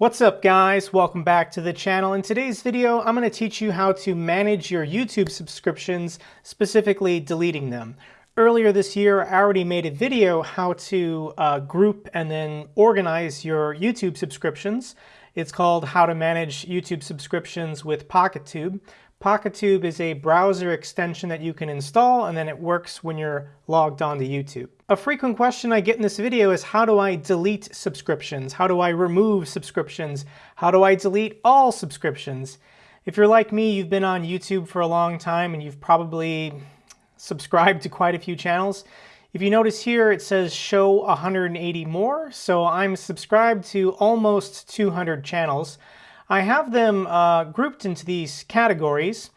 What's up guys? Welcome back to the channel. In today's video, I'm going to teach you how to manage your YouTube subscriptions, specifically deleting them. Earlier this year, I already made a video how to uh, group and then organize your YouTube subscriptions. It's called How to Manage YouTube Subscriptions with PocketTube. PocketTube is a browser extension that you can install and then it works when you're logged on to YouTube. A frequent question I get in this video is how do I delete subscriptions? How do I remove subscriptions? How do I delete all subscriptions? If you're like me, you've been on YouTube for a long time and you've probably subscribed to quite a few channels. If you notice here, it says show 180 more. So I'm subscribed to almost 200 channels. I have them uh, grouped into these categories,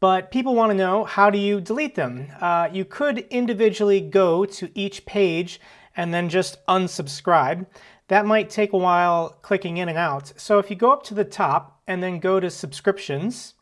but people want to know how do you delete them? Uh, you could individually go to each page and then just unsubscribe. That might take a while clicking in and out. So if you go up to the top and then go to subscriptions,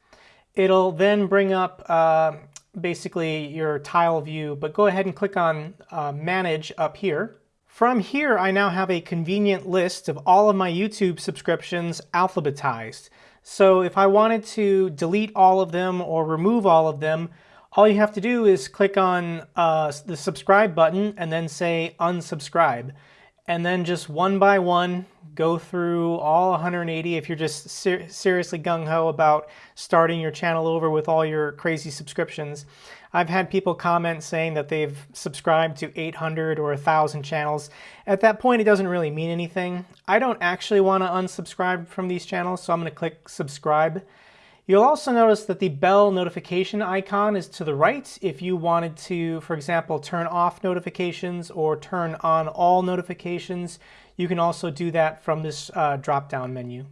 it'll then bring up uh, basically your tile view, but go ahead and click on uh, manage up here. From here, I now have a convenient list of all of my YouTube subscriptions alphabetized. So if I wanted to delete all of them or remove all of them, all you have to do is click on uh, the subscribe button and then say unsubscribe. And then just one by one, go through all 180 if you're just ser seriously gung-ho about starting your channel over with all your crazy subscriptions. I've had people comment saying that they've subscribed to 800 or 1,000 channels. At that point, it doesn't really mean anything. I don't actually want to unsubscribe from these channels, so I'm going to click subscribe. You'll also notice that the bell notification icon is to the right if you wanted to, for example, turn off notifications or turn on all notifications. You can also do that from this uh, drop-down menu.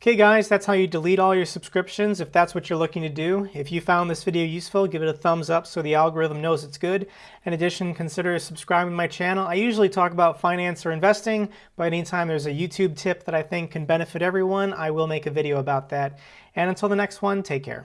Okay guys, that's how you delete all your subscriptions if that's what you're looking to do. If you found this video useful, give it a thumbs up so the algorithm knows it's good. In addition, consider subscribing to my channel. I usually talk about finance or investing, but anytime there's a YouTube tip that I think can benefit everyone, I will make a video about that. And until the next one, take care.